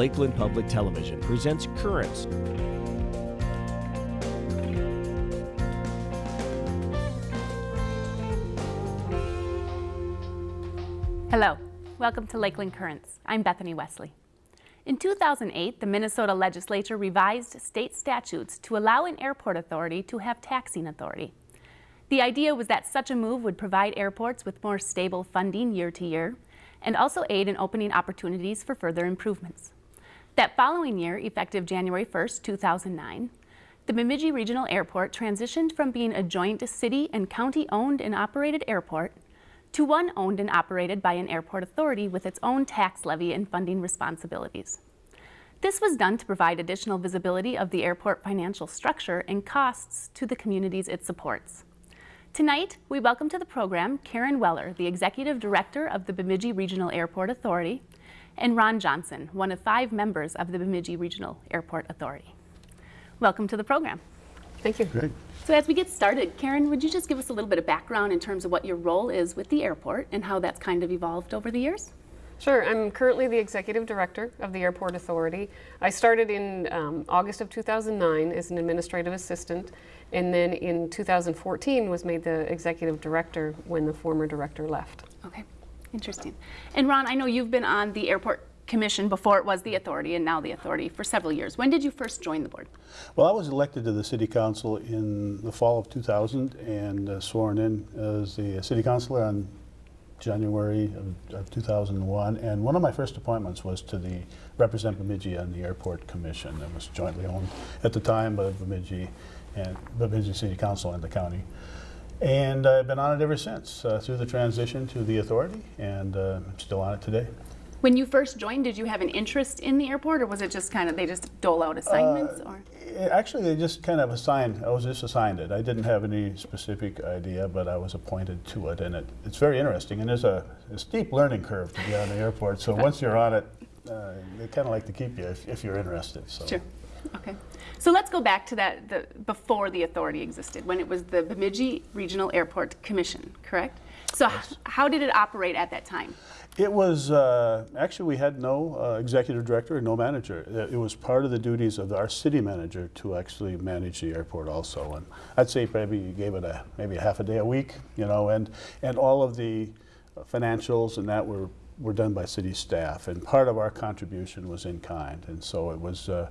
Lakeland Public Television presents Currents. Hello, welcome to Lakeland Currents. I'm Bethany Wesley. In 2008, the Minnesota legislature revised state statutes to allow an airport authority to have taxing authority. The idea was that such a move would provide airports with more stable funding year to year and also aid in opening opportunities for further improvements. That following year, effective January 1, 2009, the Bemidji Regional Airport transitioned from being a joint city and county owned and operated airport to one owned and operated by an airport authority with its own tax levy and funding responsibilities. This was done to provide additional visibility of the airport financial structure and costs to the communities it supports. Tonight, we welcome to the program Karen Weller, the Executive Director of the Bemidji Regional Airport Authority, and Ron Johnson, one of five members of the Bemidji Regional Airport Authority. Welcome to the program. Thank you. Great. So as we get started, Karen, would you just give us a little bit of background in terms of what your role is with the airport and how that's kind of evolved over the years? Sure. I'm currently the executive director of the Airport Authority. I started in um, August of 2009 as an administrative assistant, and then in 2014 was made the executive director when the former director left. Okay, interesting. And Ron, I know you've been on the airport commission before it was the authority and now the authority for several years. When did you first join the board? Well, I was elected to the city council in the fall of 2000 and uh, sworn in as the city councilor on January of, of 2001. And one of my first appointments was to the represent Bemidji on the airport commission that was jointly owned at the time by Bemidji and Bemidji City Council and the county. And I've been on it ever since uh, through the transition to the authority, and uh, I'm still on it today. When you first joined, did you have an interest in the airport or was it just kind of, they just dole out assignments or? Actually, they just kind of assigned, I was just assigned it. I didn't have any specific idea, but I was appointed to it. And it, it's very interesting. And there's a, a steep learning curve to be on the airport. So once you're on it, uh, they kind of like to keep you if, if you're interested. So. Sure. Okay. So let's go back to that the, before the authority existed, when it was the Bemidji Regional Airport Commission, correct? So h- how did it operate at that time? It was, uh, actually, we had no uh, executive director and no manager. It it was part of the duties of our city manager to actually manage the airport also. And I'd say maybe you gave it a, maybe a half a day a week, you know, and, and all of the financials and that were, were done by city staff. And part of our contribution was in kind. And so it was, uh,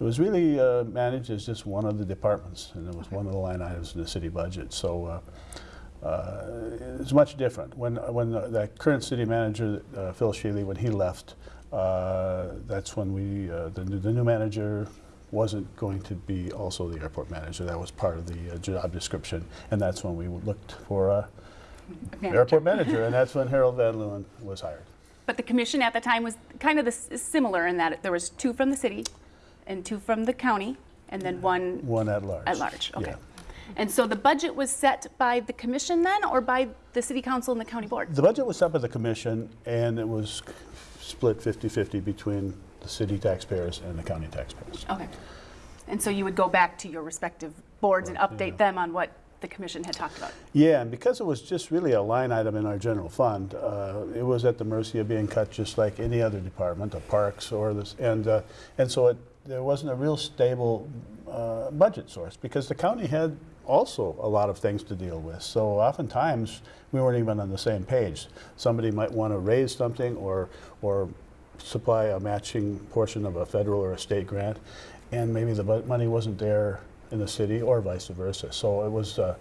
it was really uh, managed as just one of the departments, and it was one of the line items in the city budget. So uh, uh, it's much different. When, when the, the current city manager, uh, Phil Shealy, when he left, uh, that's when we, uh, the, new- the new manager wasn't going to be also the airport manager. That was part of the uh, job description, and that's when we looked for a Manager. airport manager, and that's when Harold Van Leeuwen was hired. But the commission at the time was kind of the, s- similar in that there was two from the city and two from the county and then one One at large. at large. Okay. Yeah. And so the budget was set by the commission then or by the city council and the county board? The budget was set by the commission, and it was split 50-50 between the city taxpayers and the county taxpayers. Okay. And so you would go back to your respective boards and Yeah. update them on what the commission had talked about? Yeah, and because it was just really a line item in our general fund, uh, it was at the mercy of being cut just like any other department, the parks or this, and uh, and so it, there wasn't a real stable uh, budget source because the county had also a lot of things to deal with. So oftentimes we weren't even on the same page. Somebody might want to raise something or or supply a matching portion of a federal or a state grant, and maybe the money wasn't there in the city or vice versa. So it was, uh,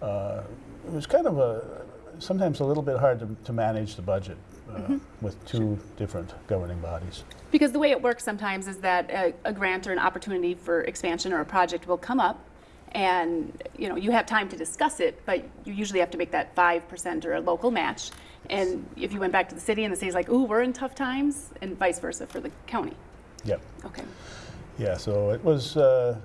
uh, it was kind of a, sometimes a little bit hard to, to manage the budget uh, with two different governing bodies. Because the way it works sometimes is that a, a grant or an opportunity for expansion or a project will come up and you know you have time to discuss it, but you usually have to make that 5% or a local match. And if you went back to the city and the city's like, ooh, we're in tough times, and vice versa for the county. Yep. Okay. Yeah, so it was, uh,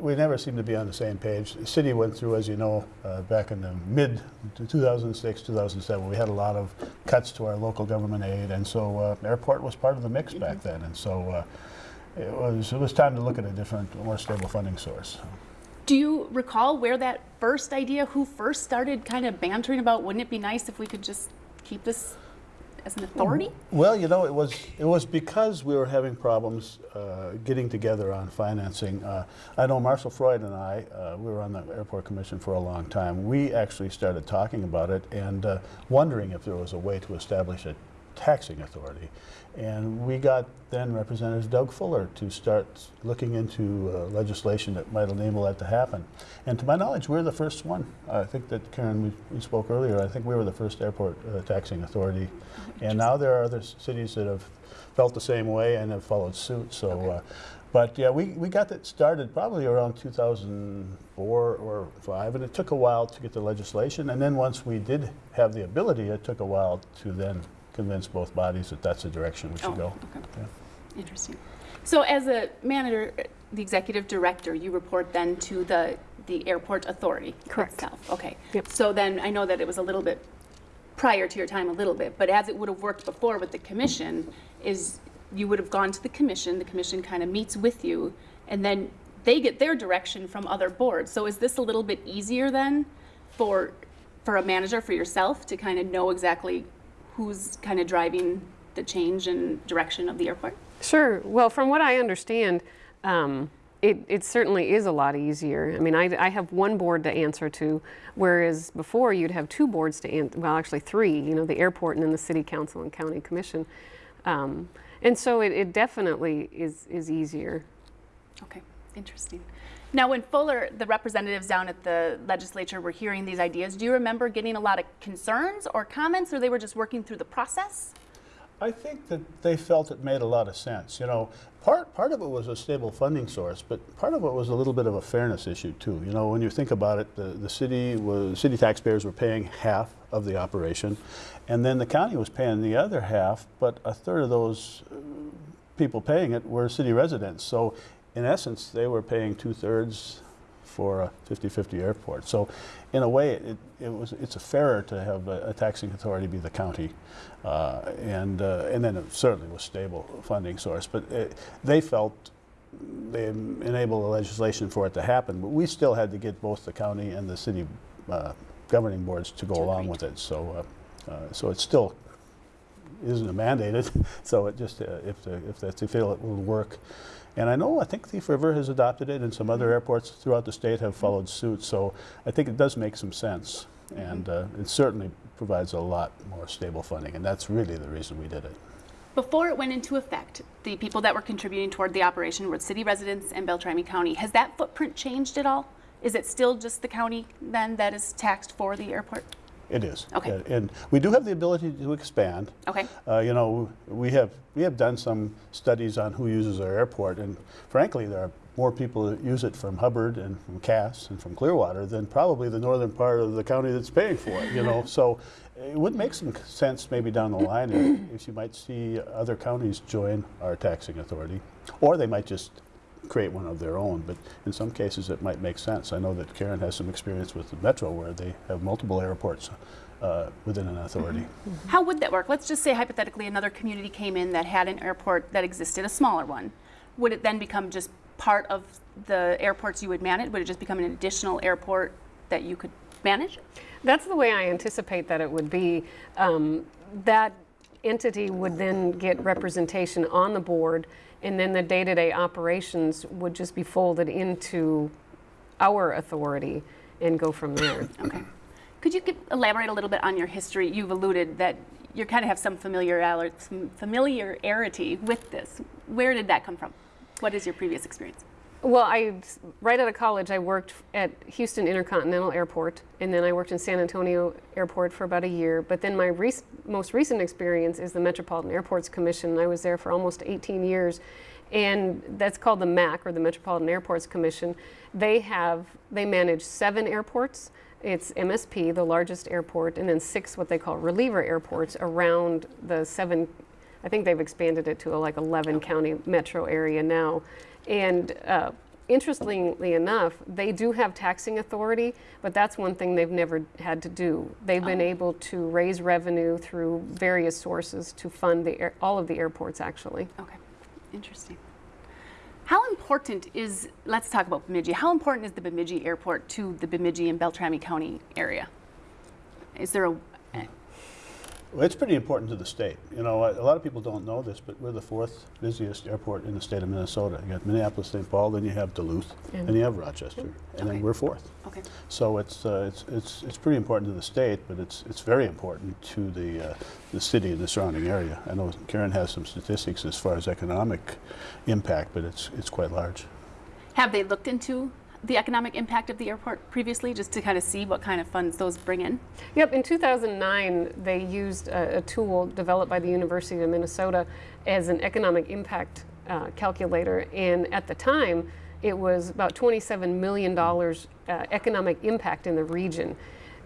we never seemed to be on the same page. The city went through, as you know, uh, back in the mid 2006, 2007, we had a lot of cuts to our local government aid, and so uh, airport was part of the mix back then. And so uh, it was, it was time to look at a different, more stable funding source. Do you recall where that first idea, who first started kind of bantering about, wouldn't it be nice if we could just keep this as an authority? Well, you know, it was it was because we were having problems uh, getting together on financing. Uh, I know Marshall Freud and I, uh, we were on the airport commission for a long time. We actually started talking about it and uh, wondering if there was a way to establish a taxing authority. And we got then Representative Doug Fuller to start looking into uh, legislation that might enable that to happen. And to my knowledge, we're the first one. I think that Karen, we, we spoke earlier, I think we were the first airport uh, taxing authority. And now there are other cities that have felt the same way and have followed suit. So, Okay. uh, but yeah, we, we got that started probably around 2004 or five, and it took a while to get the legislation. And then once we did have the ability, it took a while to then convince both bodies that that's the direction we should Oh, go. okay. Yeah. Interesting. So as a manager, uh, the executive director, you report then to the, the airport authority Correct. itself? Okay. Yep. So then, I know that it was a little bit prior to your time a little bit, but as it would have worked before with the commission, is you would have gone to the commission, the commission kind of meets with you, and then they get their direction from other boards. So is this a little bit easier then for, for a manager, for yourself, to kind of know exactly who's kind of driving the change and direction of the airport? Sure. Well, from what I understand, um, it, it certainly is a lot easier. I mean, I, I have one board to answer to, whereas before you'd have two boards to answer, well, actually three, you know, the airport and then the city council and county commission. Um, and so it, it definitely is, is easier. Okay, interesting. Now, when Fuller, the representatives down at the legislature were hearing these ideas, do you remember getting a lot of concerns or comments, or they were just working through the process? I think that they felt it made a lot of sense. You know, part part of it was a stable funding source, but part of it was a little bit of a fairness issue too. You know, when you think about it, the, the city was city taxpayers were paying half of the operation, and then the county was paying the other half. But a third of those uh, people paying it were city residents. So, in essence, they were paying two thirds for a 50-50 airport. So, in a way, it, it was it's a fairer to have a, a taxing authority be the county, uh, and uh, and then it certainly was stable funding source. But it, they felt they enabled the legislation for it to happen, but we still had to get both the county and the city uh, governing boards to go To along agree. with it. So, uh, uh, so it's still isn't a mandated. So it just uh, if the, if they feel it will work. And I know I think Thief River has adopted it, and some other airports throughout the state have followed suit. So I think it does make some sense, and uh, it certainly provides a lot more stable funding, and that's really the reason we did it. Before it went into effect, the people that were contributing toward the operation were city residents and Beltrami County. Has that footprint changed at all? Is it still just the county then that is taxed for the airport? It is. Okay. And we do have the ability to expand. Okay. Uh, you know, we have we have done some studies on who uses our airport, and frankly, there are more people that use it from Hubbard and from Cass and from Clearwater than probably the northern part of the county that's paying for it. You know, so it would make some sense maybe down the line if, if you might see other counties join our taxing authority, or they might just create one of their own. But in some cases, it might make sense. I know that Karen has some experience with the Metro, where they have multiple airports uh, within an authority. How would that work? Let's just say hypothetically another community came in that had an airport that existed, a smaller one. Would it then become just part of the airports you would manage? Would it just become an additional airport that you could manage? That's the way I anticipate that it would be. Um, that entity would then get representation on the board, and then the day-to-day operations would just be folded into our authority and go from there. Okay. Could you give, elaborate a little bit on your history? You've alluded that you kind of have some familiarity, some familiarity with this. Where did that come from? What is your previous experience? Well, I right out of college, I worked at Houston Intercontinental Airport, and then I worked in San Antonio Airport for about a year. But then my most recent experience is the Metropolitan Airports Commission. I was there for almost 18 years, and that's called the MAC or the Metropolitan Airports Commission. They have they manage seven airports. It's MSP, the largest airport, and then six what they call reliever airports around the seven I think they've expanded it to a, like 11 county metro area now. And uh, interestingly enough, they do have taxing authority, but that's one thing they've never had to do. They've been able to raise revenue through various sources to fund the air, all of the airports actually. Okay, interesting. How important is, let's talk about Bemidji. How important is the Bemidji Airport to the Bemidji and Beltrami County area? Is there a, Well, it's pretty important to the state. You know, a lot of people don't know this, but we're the fourth busiest airport in the state of Minnesota. You got Minneapolis, St. Paul, then you have Duluth, And- and you have Rochester, and Okay. then we're fourth. Okay. So it's, uh, it's, it's, it's pretty important to the state, but it's, it's very important to the, uh, the city and the surrounding area. I know Karen has some statistics as far as economic impact, but it's, it's quite large. Have they looked into the economic impact of the airport previously, just to kind of see what kind of funds those bring in? Yep, in 2009, they used a, a tool developed by the University of Minnesota as an economic impact uh, calculator. And at the time, it was about $27 million uh, economic impact in the region.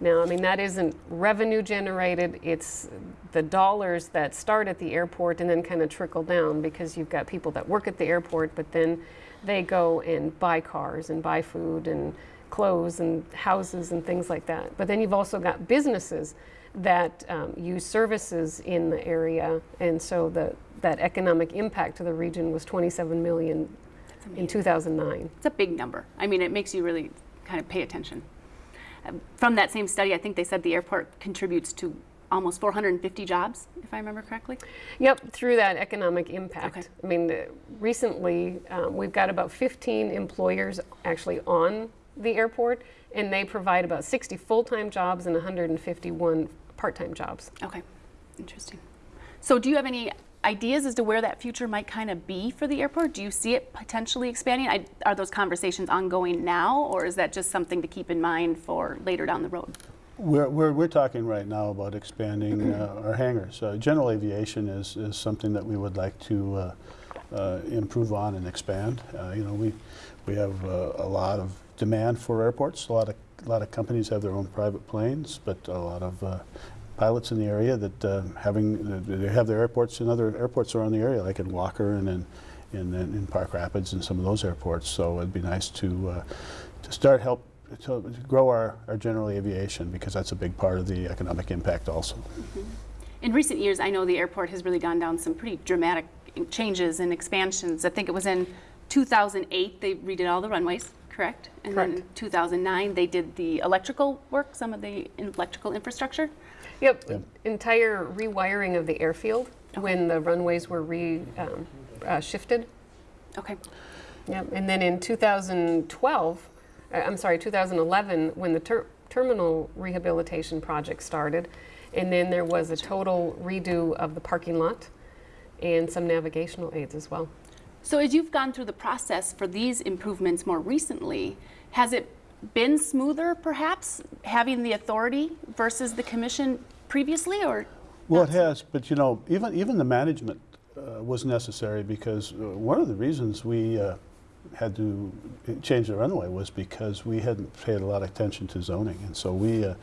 Now, I mean, that isn't revenue generated, it's the dollars that start at the airport and then kind of trickle down because you've got people that work at the airport, but then they go and buy cars and buy food and clothes and houses and things like that. But then you've also got businesses that um, use services in the area, and so the, that economic impact to the region was 27 million in 2009. It's a big number. I mean, it makes you really kind of pay attention. Um, From that same study, I think they said the airport contributes to almost 450 jobs, if I remember correctly. Yep, through that economic impact. Okay. I mean, uh, recently um, we've got about 15 employers actually on the airport, and they provide about 60 full-time jobs and 151 part-time jobs. Okay, interesting. So, do you have any ideas as to where that future might kind of be for the airport? Do you see it potentially expanding? I, are those conversations ongoing now, or is that just something to keep in mind for later down the road? We're, we're, we're talking right now about expanding uh, our hangars. Uh, general aviation is, is something that we would like to uh, uh, improve on and expand. Uh, you know, we, we have uh, a lot of demand for airports. A lot of, a lot of companies have their own private planes, but a lot of pilots in the area that having, they have their airports in other airports around the area, like in Walker and in, in, in Park Rapids and some of those airports. So it'd be nice to, to start help to grow our, our general aviation because that's a big part of the economic impact also. In recent years, I know the airport has really gone down some pretty dramatic changes and expansions. I think it was in 2008 they redid all the runways, correct? And then in Correct. 2009 they did the electrical work, some of the electrical infrastructure. Yep, Yep. entire rewiring of the airfield when the runways were re, um, uh, shifted. Okay. Yep, and then in 2012, uh, I'm sorry, 2011, when the ter- terminal rehabilitation project started, and then there was a total redo of the parking lot and some navigational aids as well. So as you've gone through the process for these improvements more recently, has it been smoother perhaps having the authority versus the commission previously or? Well, it has, but you know, even, even the management uh, was necessary because uh, one of the reasons we uh, had to change the runway was because we hadn't paid a lot of attention to zoning. And so we, uh,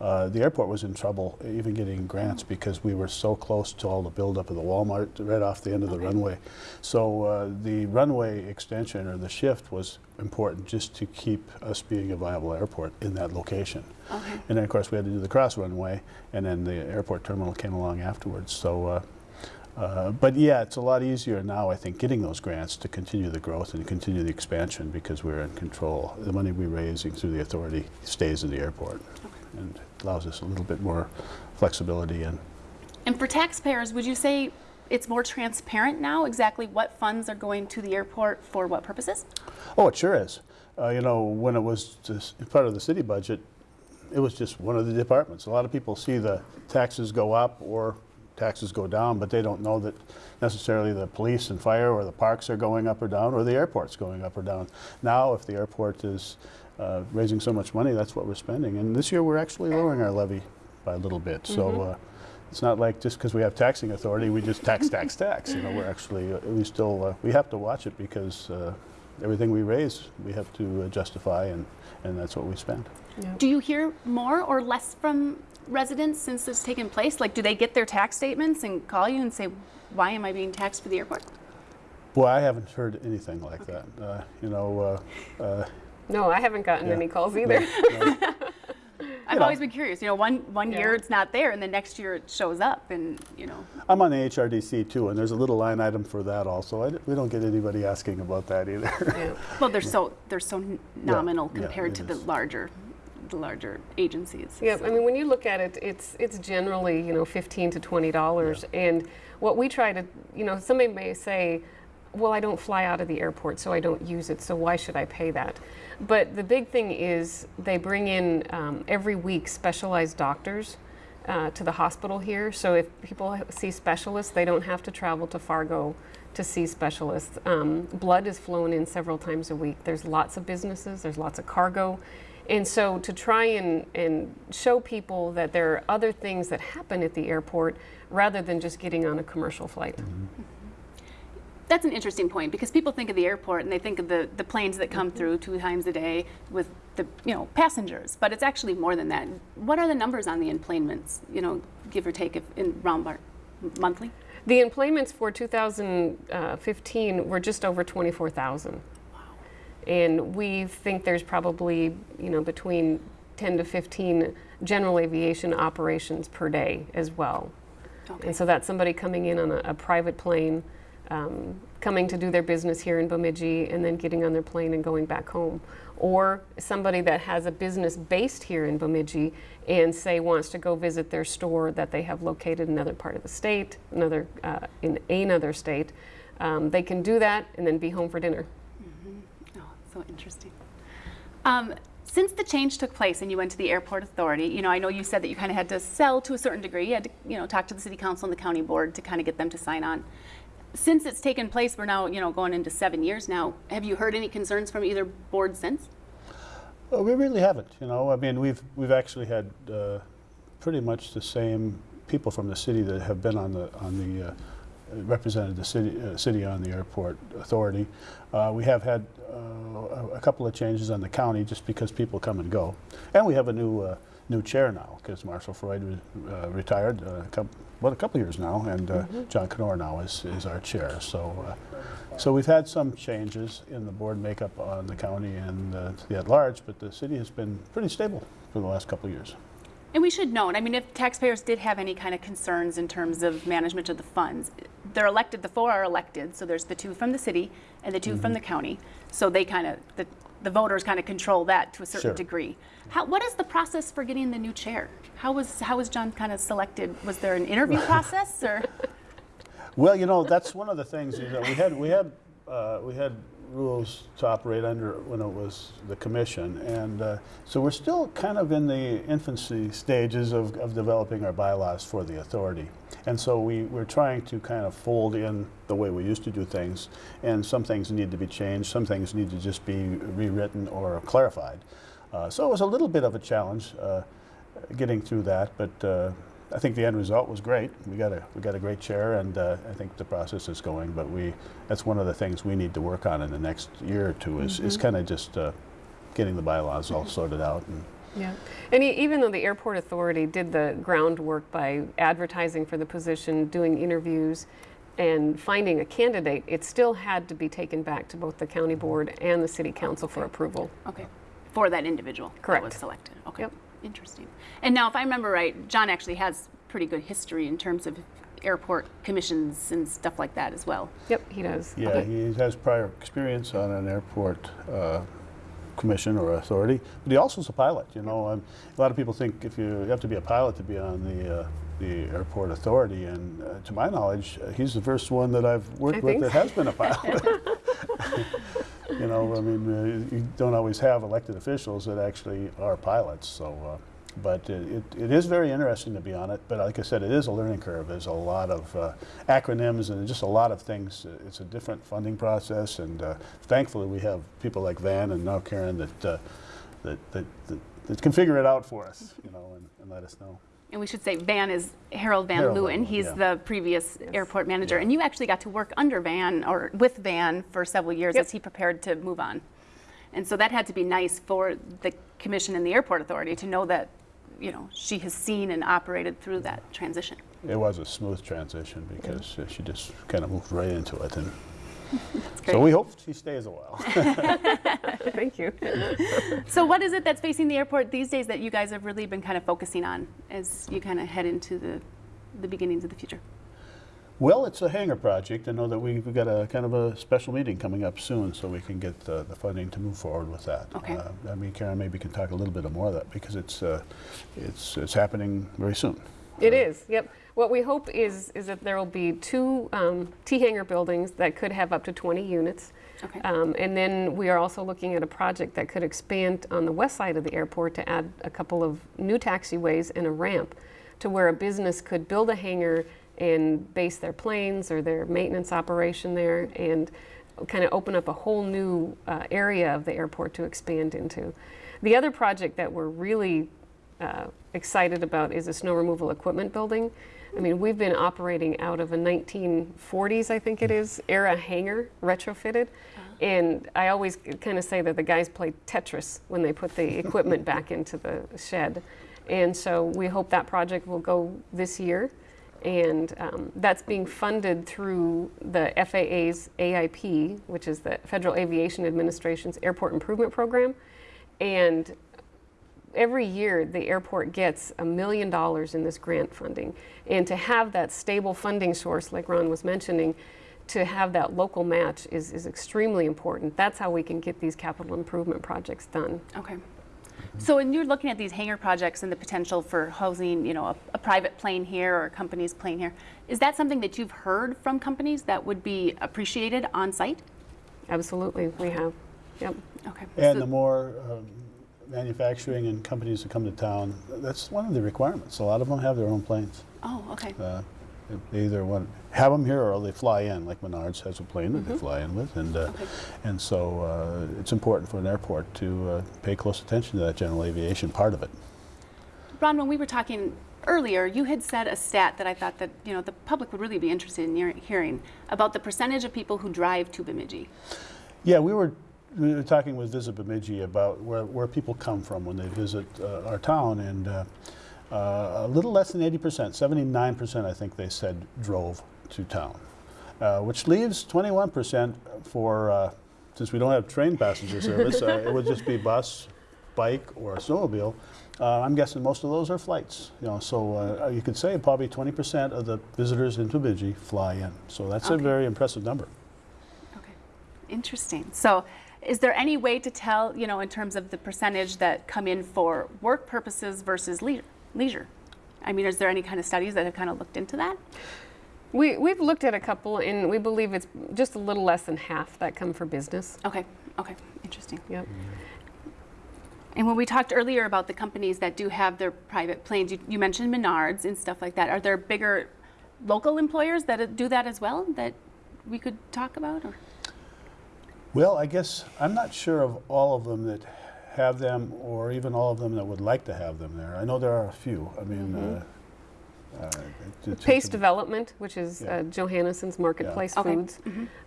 uh, the airport was in trouble even getting grants because we were so close to all the buildup of the Walmart right off the end of the Okay. runway. So uh, the runway extension or the shift was important just to keep us being a viable airport in that location. Okay. And then, of course, we had to do the cross runway, and then the airport terminal came along afterwards. So, uh, but yeah, it's a lot easier now, I think, getting those grants to continue the growth and continue the expansion because we're in control. The money we're raising through the authority stays in the airport and allows us a little bit more flexibility and And for taxpayers, would you say it's more transparent now exactly what funds are going to the airport for what purposes? Oh, it sure is. Uh, you know, when it was just part of the city budget, it was just one of the departments. A lot of people see the taxes go up or taxes go down, but they don't know that necessarily the police and fire or the parks are going up or down or the airport's going up or down. Now, if the airport is uh, raising so much money, that's what we're spending. And this year, we're actually lowering our levy by a little bit. So uh, it's not like just because we have taxing authority, we just tax, tax, tax. You know, we're actually, uh, we still, uh, we have to watch it because uh, everything we raise, we have to uh, justify, and, and that's what we spend. Do you hear more or less from residents since this taken place? Like, do they get their tax statements and call you and say, why am I being taxed for the airport? Boy, I haven't heard anything like that. Uh, you know, uh, uh, No, I haven't gotten Yeah. any calls either. no, I've know. always been curious. You know, one one year it's not there, and the next year it shows up, and you know, I'm on the HRDC too, and there's a little line item for that also. I d we don't get anybody asking about that either. Yeah. well, they're so they're so nominal yeah, compared it to the larger the larger agencies. Yeah, so. I mean, when you look at it, it's it's generally you know fifteen to twenty dollars, and what we try to you know somebody may say, well, I don't fly out of the airport, so I don't use it, so why should I pay that? But the big thing is they bring in um, every week specialized doctors. Uh, to the hospital here, so if people see specialists, they don't have to travel to Fargo to see specialists. Um, blood is flown in several times a week. There's lots of businesses, there's lots of cargo. And so to try and, and show people that there are other things that happen at the airport rather than just getting on a commercial flight. That's an interesting point because people think of the airport and they think of the, the planes that Mm-hmm. come through two times a day with the you know passengers, but it's actually more than that. What are the numbers on the enplanements? You know, give or take if in round bar, monthly. The enplanements for 2015 were just over 24,000. Wow. And we think there's probably, you know, between 10 to 15 general aviation operations per day as well. Okay. And so that's somebody coming in on a, a private plane, um, coming to do their business here in Bemidji, and then getting on their plane and going back home. Or somebody that has a business based here in Bemidji and say wants to go visit their store that they have located in another part of the state, another uh, in another state. Um, they can do that and then be home for dinner. Oh, so interesting. Um, since the change took place and you went to the airport authority, you know, I know you said that you kind of had to sell to a certain degree. You had to, you know, talk to the city council and the county board to kind of get them to sign on. Since it's taken place, we're now, you know, going into seven years now. Have you heard any concerns from either board since? Well, we really haven't, you know. I mean, we've we've actually had uh, pretty much the same people from the city that have been on the on the uh, represented the city uh, city on the airport authority. Uh, we have had uh, a, couple of changes on the county just because people come and go, and we have a new uh, new chair now because Marshall Freud uh, retired what a couple years now, and uh, John Knorr now is is our chair. So. Uh, so we've had some changes in the board makeup on the county and uh, the at large, but the city has been pretty stable for the last couple of years. And we should note, I mean, if taxpayers did have any kind of concerns in terms of management of the funds, they're elected, the four are elected, so there's the two from the city and the 2 from the county. So they kind of, the, the voters kind of control that to a certain Sure. degree. How, what is the process for getting the new chair? How was, how was John kind of selected? Was there an interview process or? Well, you know, that's one of the things is that we had we had uh, we had rules to operate under when it was the commission, and uh, so we're still kind of in the infancy stages of, of developing our bylaws for the authority, and so we we're trying to kind of fold in the way we used to do things, and some things need to be changed, some things need to just be rewritten or clarified. Uh, so it was a little bit of a challenge uh, getting through that, but. I think the end result was great. We got a we got a great chair, and uh, I think the process is going. But we that's one of the things we need to work on in the next year or two is, is kind of just uh, getting the bylaws all sorted out. And Yeah. And e- even though the airport authority did the groundwork by advertising for the position, doing interviews, and finding a candidate, it still had to be taken back to both the county board and the city council for approval. Okay, for that individual Correct. that was selected. Okay, Yep. Interesting. And now, if I remember right, John actually has pretty good history in terms of airport commissions and stuff like that as well. Yep, he does. yeah, he has prior experience on an airport. Uh, commission or authority but he also is a pilot you know um, a lot of people think if you, you have to be a pilot to be on the uh, the airport authority and uh, to my knowledge uh, he's the first one that I've worked I with think that has been a pilot you know, I mean, uh, you don't always have elected officials that actually are pilots. So, uh, but it, it, it is very interesting to be on it. But like I said, it is a learning curve. There's a lot of uh, acronyms and just a lot of things. Uh, It's a different funding process, and uh, thankfully we have people like Van and now Karen that, uh, that, that, that that can figure it out for us, you know, and, and let us know. And we should say Van is Harold Van Harold Leeuwen. Leeuwen, He's yeah. the previous airport manager. And you actually got to work under Van or with Van for several years Yep. as he prepared to move on. And so that had to be nice for the commission and the airport authority to know that, you know, she has seen and operated through that transition. It was a smooth transition because uh, she just kind of moved right into it, and great. So we hope she stays a while. Thank you. So what is it that's facing the airport these days that you guys have really been kind of focusing on as you kind of head into the, the beginnings of the future? Well, it's a hangar project. I know that we- we've got a kind of a special meeting coming up soon, so we can get uh, the funding to move forward with that. Okay. Uh, I mean, Karen maybe can talk a little bit more of that, because it's, uh, it's, it's happening very soon. It is, yep. What we hope is, is that there will be two um, T-hangar buildings that could have up to 20 units. Okay. Um, And then we are also looking at a project that could expand on the west side of the airport to add a couple of new taxiways and a ramp to where a business could build a hangar and base their planes or their maintenance operation there and kind of open up a whole new uh, area of the airport to expand into. The other project that we're really uh, excited about is a snow removal equipment building. I mean, we've been operating out of a 1940s, I think it is, era hangar retrofitted. And I always kind of say that the guys played Tetris when they put the equipment back into the shed. And so we hope that project will go this year. And um, that's being funded through the FAA's AIP, which is the Federal Aviation Administration's Airport Improvement Program. And every year the airport gets a million dollars in this grant funding. And to have that stable funding source, like Ron was mentioning, to have that local match is, is extremely important. That's how we can get these capital improvement projects done. Okay. So when you're looking at these hangar projects and the potential for housing, you know, a, a private plane here or a company's plane here, is that something that you've heard from companies that would be appreciated on site? Absolutely, we have. Yep. Okay. And So- the more um, manufacturing and companies that come to town, that's one of the requirements. A lot of them have their own planes. Oh, okay. Uh, They either want, have them here or they fly in, like Menards has a plane Mm-hmm. that they fly in with. And, uh, Okay. and so uh, it's important for an airport to uh, pay close attention to that general aviation part of it. Ron, when we were talking earlier, you had said a stat that I thought that, you know, the public would really be interested in hearing about the percentage of people who drive to Bemidji. Yeah, we were, we were talking with Visit Bemidji about where, where people come from when they visit uh, our town, and uh, uh, a little less than 80%, 79% I think they said drove to town, uh, which leaves 21% for, uh, since we don't have train passenger service, uh, it would just be bus, bike, or snowmobile. Uh, I'm guessing most of those are flights, you know, so uh, you could say probably 20% of the visitors into Bemidji fly in. So that's a very impressive number. Okay, interesting. So is there any way to tell, you know, in terms of the percentage that come in for work purposes versus lei- leisure? I mean, is there any kind of studies that have kind of looked into that? We, we've looked at a couple and we believe it's just a little less than half that come for business. Okay, okay, interesting. Yep. And when we talked earlier about the companies that do have their private planes, you, you mentioned Menards and stuff like that. Are there bigger local employers that do that as well that we could talk about? Or? Well, I guess I'm not sure of all of them that have them, or even all of them that would like to have them there. I know there are a few. I mean, uh, uh, it- it's- Pace it's Development, which is Yeah. uh, Johannesson's Marketplace Okay. Foods.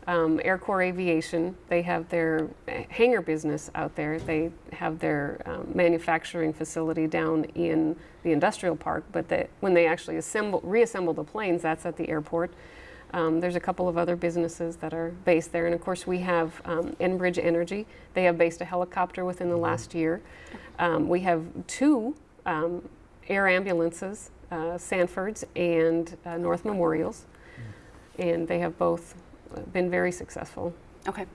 Um, Air Corps Aviation, they have their uh, hangar business out there. They have their um, manufacturing facility down in the industrial park, but they, when they actually assemble, reassemble the planes, that's at the airport. Um, there's a couple of other businesses that are based there. And of course, we have um, Enbridge Energy. They have based a helicopter within the last year. Um, we have two um, air ambulances, uh, Sanford's and uh, North Memorials. And they have both uh, been very successful. Okay.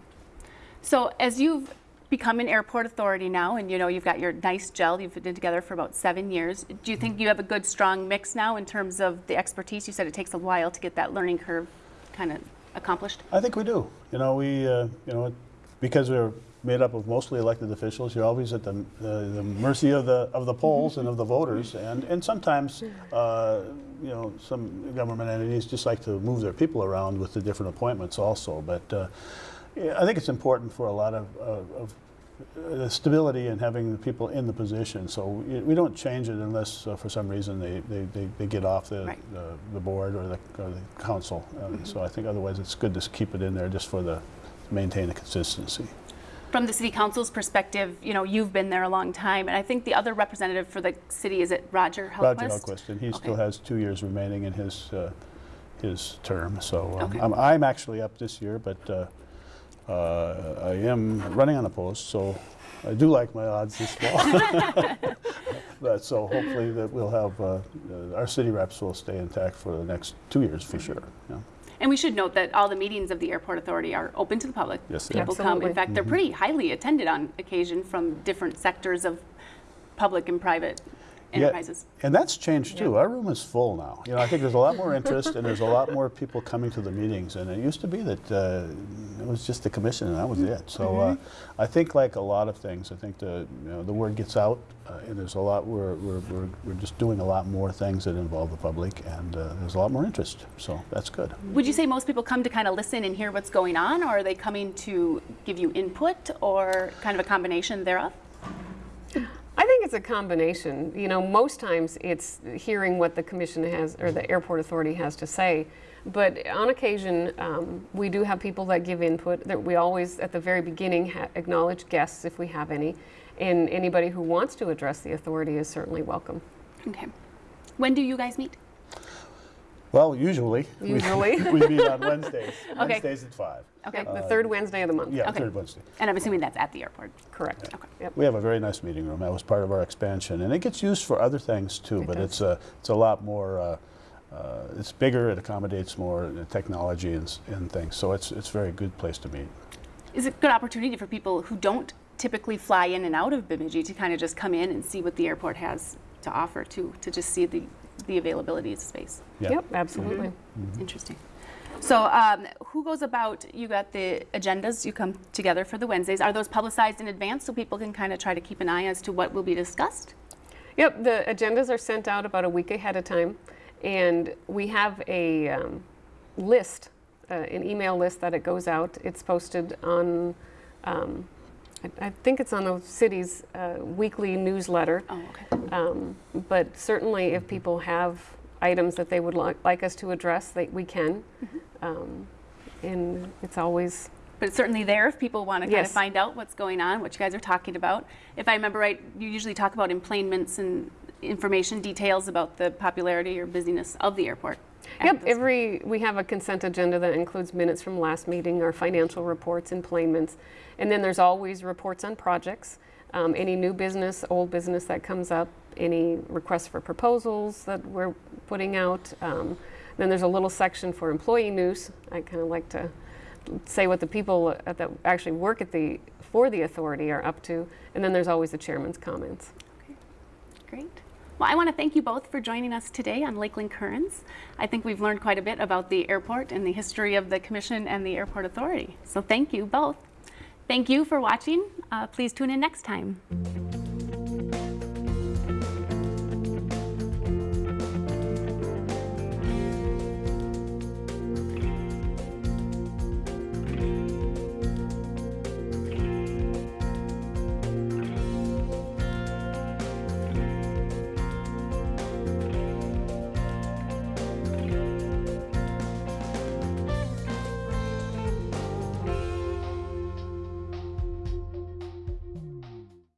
So as you've become an airport authority now, and you know you've got your nice gel, you've been together for about seven years. Do you think you have a good, strong mix now in terms of the expertise? You said it takes a while to get that learning curve kind of accomplished. I think we do. You know, we, uh, you know, because we're made up of mostly elected officials, you're always at the, the, the mercy of the of the polls and of the voters, and and sometimes, uh, you know, some government entities just like to move their people around with the different appointments also. But uh, yeah, I think it's important for a lot of, of uh, the stability and having the people in the position. So we, we don't change it unless, uh, for some reason, they, they, they, they get off the, Right. the, the board or the, or the council. Uh, So I think otherwise it's good to keep it in there just for the, maintain the consistency. From the city council's perspective, you know, you've been there a long time, and I think the other representative for the city is it Roger Hellquist? Roger Hellquist, and he still has two years remaining in his, uh, his term. So um, Okay. I'm, I'm actually up this year, but uh, I am running on a post, so I do like my odds this fall. But so hopefully that we'll have, uh, uh, our city reps will stay intact for the next two years for sure. yeah. And we should note that all the meetings of the airport authority are open to the public. Yes, they are. People come. Absolutely. In fact, they're pretty highly attended on occasion from different sectors of public and private Yeah. And that's changed too. Our room is full now. You know, I think there's a lot more interest and there's a lot more people coming to the meetings. And it used to be that uh, it was just the commission and that was it. So uh, I think like a lot of things, I think the, you know, the word gets out uh, and there's a lot, we're, we're, we're, we're just doing a lot more things that involve the public and uh, there's a lot more interest. So that's good. Would you say most people come to kind of listen and hear what's going on, or are they coming to give you input, or kind of a combination thereof? Think it's a combination. You know, most times it's hearing what the commission has or the airport authority has to say. But on occasion, um, we do have people that give input. That we always, at the very beginning, acknowledge guests if we have any, and anybody who wants to address the authority is certainly welcome. Okay. When do you guys meet? Well, usually. we- Usually. We, meet on Wednesdays. Okay. Wednesdays at 5. Okay. the third Wednesday of the month. Yeah, Okay. third Wednesday. And I'm assuming that's at the airport. Correct. Okay. Yep. We have a very nice meeting room. That was part of our expansion, and it gets used for other things too. It but does. it's a it's a lot more. Uh, uh, it's bigger. It accommodates more uh, technology and, and things. So it's it's a very good place to meet. Is it a good opportunity for people who don't typically fly in and out of Bemidji to kind of just come in and see what the airport has to offer to to just see the the availability of space? Yeah. Yep, absolutely. Interesting. So, um, who goes about? You got the agendas. You come together for the Wednesdays. Are those publicized in advance so people can kind of try to keep an eye as to what will be discussed? Yep, the agendas are sent out about a week ahead of time, and we have a um, list, uh, an email list that it goes out. It's posted on, um, I, I think it's on the city's uh, weekly newsletter. Oh, okay. Um, but certainly, if people have items that they would li- like us to address, they, we can. Um, and it's always But it's certainly there if people want to kind of find out what's going on, what you guys are talking about. If I remember right, you usually talk about enplanements and information details about the popularity or busyness of the airport. Yep, every, we have a consent agenda that includes minutes from last meeting, our financial reports, enplanements, and then there's always reports on projects, um, any new business, old business that comes up, any requests for proposals that we're putting out. Um, Then there's a little section for employee news. I kind of like to say what the people at that actually work at the, for the authority are up to, and then there's always the chairman's comments. Okay, Great. Well, I want to thank you both for joining us today on Lakeland Currents. I think we've learned quite a bit about the airport and the history of the Commission and the Airport Authority. So thank you both. Thank you for watching. Uh, please tune in next time.